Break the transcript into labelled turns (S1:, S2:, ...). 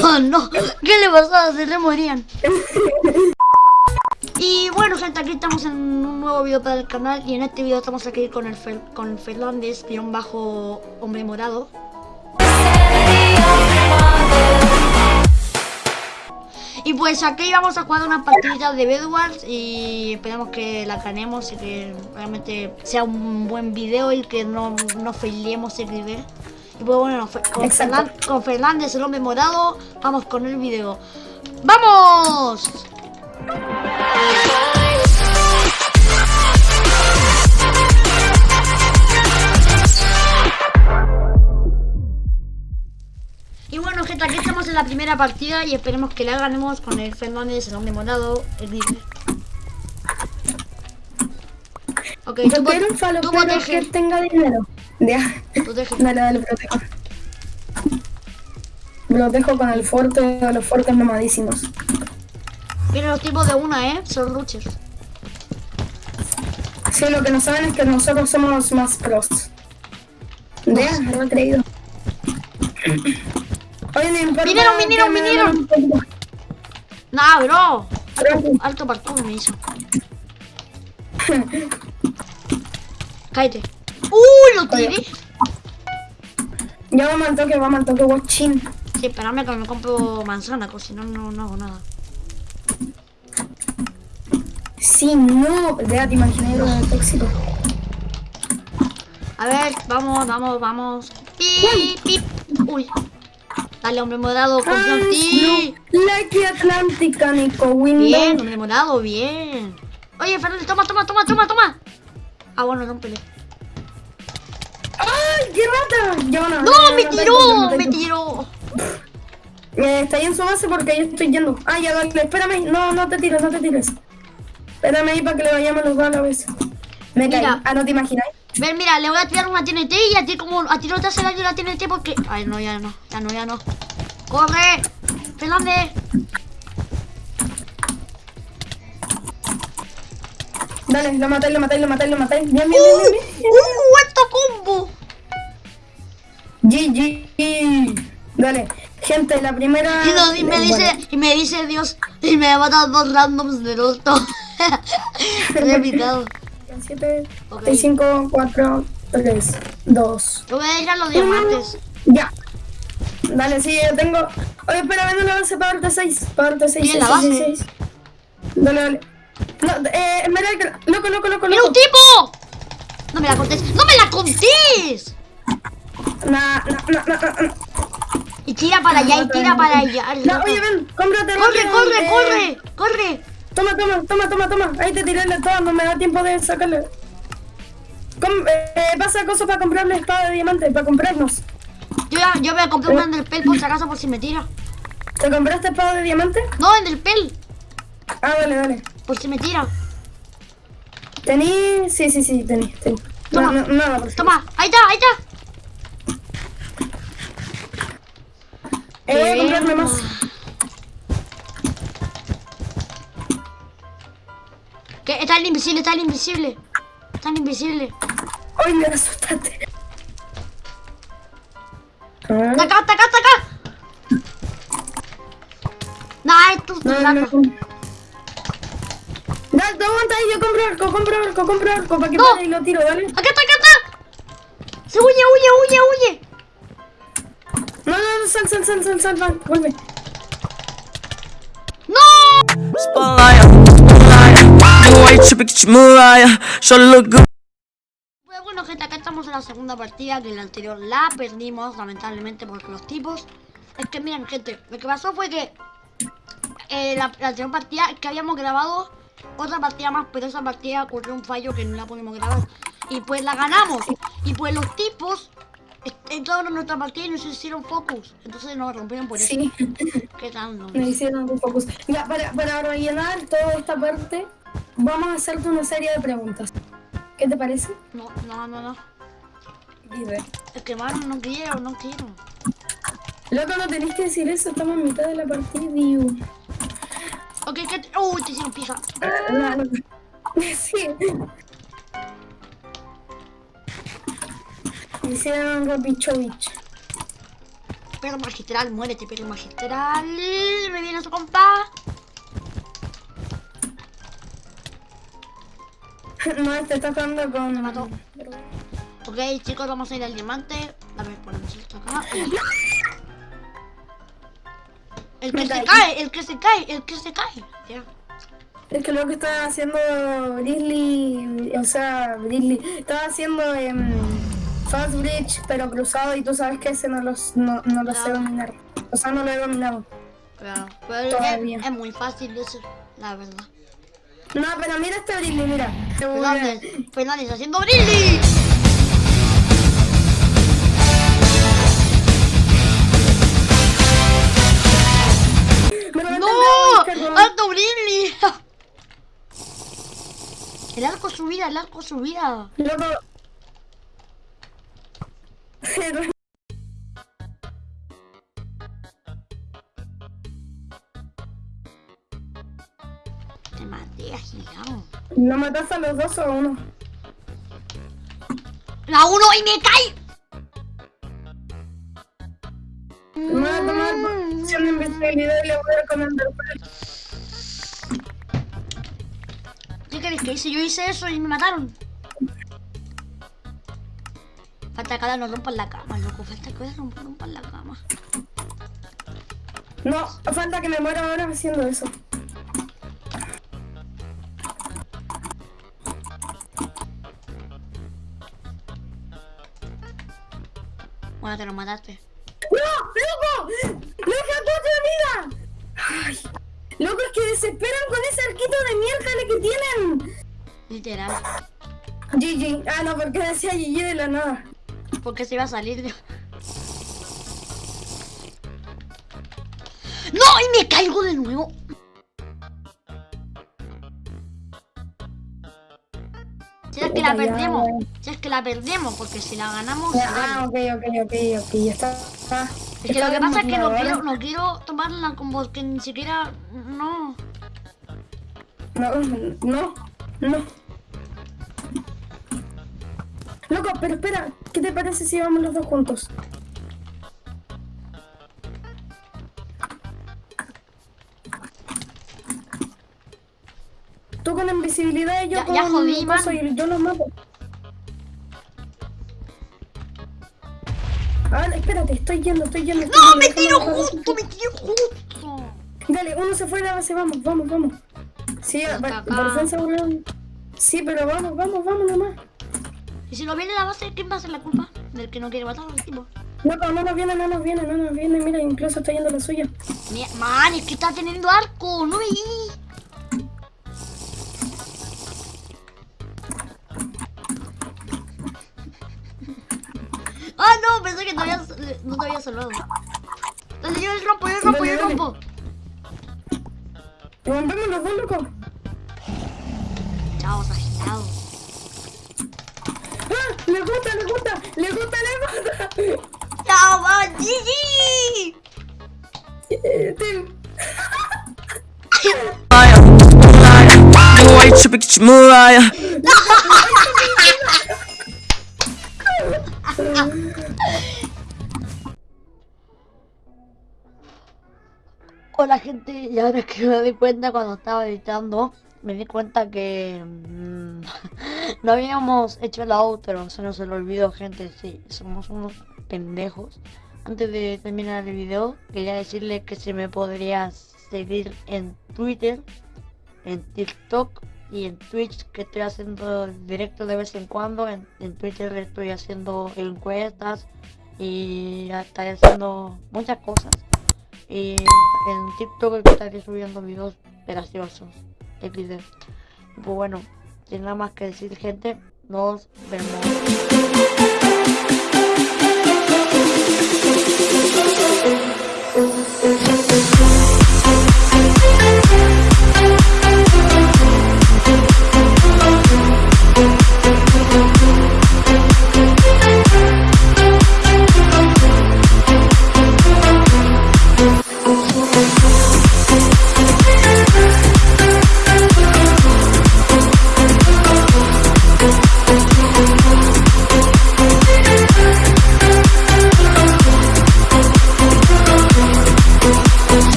S1: No, no, ¿qué le pasaba? Se le morían. Y bueno gente, aquí estamos en un nuevo video para el canal y en este video estamos aquí con el con Fernández, guion bajo hombre morado. Y pues aquí vamos a jugar una partida de Bedwars y esperamos que la ganemos y que realmente sea un buen video y que no, no failemos el video. Bueno, con,
S2: Exacto.
S1: Fernan- con Fernández, el hombre morado, vamos con el video. ¡Vamos! Y bueno, gente, aquí estamos en la primera partida y esperemos que la ganemos con el Fernández, el hombre morado, el libre. Ok, tú, tú
S2: pero
S1: protege,
S2: que tenga dinero. Ya. Dale, dale, protejo. Protejo con el fuerte, los fuertes mamadísimos.
S1: Vienen los tipos de una, ¿eh? Son ruchers.
S2: Sí, lo que no saben es que nosotros somos más pros. Ya, lo he creído. Oye, no importa.
S1: Vinieron, vinieron, vinieron. Nah, bro.
S2: Tranqui.
S1: Alto parkour me hizo. Cállate. ¡Uh! Lo tiré.
S2: Ya vamos al toque, vamos al toque, guachín.
S1: Sí, espérame que me compro manzana, pues si no, no, no hago nada.
S2: Sí, no. Ya te imaginé lo tóxico.
S1: A ver, vamos, vamos, vamos. Pip, pip. Uy. Dale, hombre morado, confío en ti.
S2: Lucky Atlántica, Nico Window.
S1: Bien, hombre morado, bien. Oye, Fernández, toma, toma, toma, toma, toma. Ah, bueno, rómpele.
S2: ¡Ay, qué rata!
S1: ¡No, me tiró! ¡Me tiró!
S2: Eh, está ahí en su base porque yo estoy yendo. Ah, ya, dale, espérame. No, no te tires, no te tires. Espérame ahí para que le vayamos los dos a la vez. Me caí.
S1: Mira.
S2: Ah, no te imaginas.
S1: Ven, mira, le voy a tirar una TNT y a ti como a ti no te hace daño la TNT porque... Ay, no, ya no, ya no, ya no. ¡Corre! ¡Fernández!
S2: Dale, lo matáis, lo matáis, lo matáis, lo matáis. Bien, bien,
S1: ¡Uh!
S2: bien, bien.
S1: ¡Uh! ¡Alto combo!
S2: GG. Dale, gente, la primera.
S1: Y, no- y me dice,
S2: bueno.
S1: y me dice Dios, y me mata dos randoms del orto. He evitado.
S2: 7,
S1: Ok.
S2: 6, 5, 4, 3, 2.
S1: Yo voy a a los diamantes.
S2: Ya. Dale, sí, yo tengo. Oye, espera, ven a la base para darte 6. Para darte 6.
S1: ¿Y en la base?
S2: Dale, dale. No, eh, Esmeralda, loco, loco, loco,
S1: ¡Mira un
S2: loco.
S1: tipo! No me la contés. ¡No me la contés!
S2: Nah, nah, nah.
S1: Y tira para allá, y tira para allá.
S2: No, oye, ven, cómprate
S1: ¡Corre,
S2: rápido,
S1: corre,
S2: eh,
S1: corre! ¡Corre!
S2: Toma, toma, toma, toma, toma. Ahí te tiré la toda, no me da tiempo de sacarle. Com- eh, pasa cosas para comprarle espada de diamante, para comprarnos.
S1: Yo, ya, yo voy a comprar una en el pel por si acaso por si me tira.
S2: ¿Te compraste espada de diamante?
S1: No, en el pel,
S2: Ah, dale, dale.
S1: por si me tira.
S2: ¿Tení? Sí, sí, sí, tení, tení.
S1: Toma.
S2: No, no, si-
S1: Toma, ahí está, ahí está.
S2: Eh, voy a comprarme más.
S1: Que está el invisible, está el invisible. Está el invisible.
S2: Ay, me asustaste. Ah,
S1: Está acá, está acá, está acá. Nah, esto es tu
S2: No, no,
S1: lata.
S2: no. Dale, tú aguanta ahí, yo compro arco, compro arco, compro arco, para que
S1: No.
S2: pare y lo tiro, ¿vale?
S1: Acá está, acá está. Se huye, huye, huye, huye.
S2: Sal, sal, sal, sal, sal, sal, vuelve.
S1: ¡No! Pues bueno, gente, acá estamos en la segunda partida, que en la anterior la perdimos, lamentablemente, porque los tipos... Es que miren, gente, lo que pasó fue que eh, la, la anterior partida es que habíamos grabado otra partida más, pero esa partida ocurrió un fallo que no la pudimos grabar. Y pues la ganamos. Y pues los tipos entraron en nuestra partida y nos hicieron focus. Entonces nos rompieron por eso.
S2: Sí,
S1: ¿Qué tal? no?
S2: me hicieron un focus. Ya, para, para rellenar toda esta parte, vamos a hacerte una serie de preguntas. ¿Qué te parece?
S1: No, no, no, no.
S2: Dime.
S1: Es que mano, no quiero, no quiero.
S2: Loco, no tenés que decir eso, estamos en mitad de la partida.
S1: Ok, ¿qué te... Uy, te hicieron pija.
S2: Ah, no. Sí. Hicieron Rapichovich.
S1: perro magistral, muérete, perro magistral. Me viene su compa.
S2: No, este está jugando con.
S1: Me mató. Ok, chicos, vamos a ir al diamante. A ver, ponemos esto acá. El que se cae, el que se cae, el que se cae. Ya.
S2: Es que lo que estaba haciendo Grizzly, o sea, Grizzly, estaba haciendo em, Fast Bridge, pero cruzado, y tú sabes que ese no, los, no, no lo sé dominar. O sea, no lo he dominado.
S1: Claro, pero es,
S2: Todavía.
S1: es muy fácil hacer, la verdad.
S2: No, pero mira este Grizzly, mira.
S1: Fernández, Fernández haciendo brilli. ¡No! ¡Alto brilli! El arco subida, el arco subida.
S2: Loco.
S1: Te maté, agilado.
S2: ¿No mataste a los dos o a uno?
S1: ¡La uno y me cae!
S2: Me voy a tomar posición de invisibilidad y le voy a recomendar.
S1: ¿Qué queréis que hice? Yo hice eso y me mataron. Falta que ahora nos rompan la cama, loco. Falta que ahora nos rompan la cama.
S2: No, falta que me muera ahora haciendo eso.
S1: Bueno, te lo mataste.
S2: ¡No! ¡Loco! ¡Me deja cuatro de vida! ¡Ay! Loco, es que desesperan con ese arquito de miércoles que tienen.
S1: Literal.
S2: GG. Ah, no, porque decía GG de la nada.
S1: Porque se iba a salir. de- ¡No! ¡Y me caigo de nuevo! Si es que la perdemos. Si es que la perdemos, porque si la ganamos.
S2: Ah,
S1: vale.
S2: ok, ok, ok, ok. Ya está.
S1: Es que lo que pasa es que no quiero, no quiero tomarla con vos, que ni siquiera. No.
S2: No, no, no. Loco, pero espera, ¿qué te parece si vamos los dos juntos? Tú con invisibilidad y yo
S1: Ya-
S2: con
S1: ya jodí, man.
S2: y yo los mato. Ah, espérate, estoy yendo, estoy yendo. estoy
S1: ¡No!
S2: yendo,
S1: ¡Me tiro justo! ¡Me tiro justo!
S2: Dale, uno se fue de la base, vamos, vamos, vamos. Sí, por defensa. Sí, pero vamos, vamos, vamos nomás.
S1: Y si no viene la base, ¿quién va a ser la culpa? Del que no quiere matar al tipo.
S2: No, no, no nos viene, no nos viene, no nos viene. Mira, incluso está yendo la suya.
S1: Mira, man, es que está teniendo arco, no veí. Ah, no, pensé que te no te había salvado. Dale, yo rompo, yo rompo, yo
S2: dale.
S1: rompo.
S2: Rompemos los dos, loco.
S1: Chao, agitado.
S2: ¡Le gusta, le gusta! ¡Le gusta, le gusta!
S1: Chao,
S3: Mariah.
S1: Hola gente, y ahora que me di cuenta cuando estaba editando, me di cuenta que mm, no habíamos hecho el outro, se nos lo olvidó gente, sí, somos unos pendejos. Antes de terminar el video, quería decirle que se me podría seguir en Twitter, en TikTok y en Twitch, que estoy haciendo directo de vez en cuando. En, en Twitter estoy haciendo encuestas y estoy haciendo muchas cosas. Y en TikTok estaré subiendo videos graciosos. XD. Pues bueno, sin nada más que decir gente, nos vemos.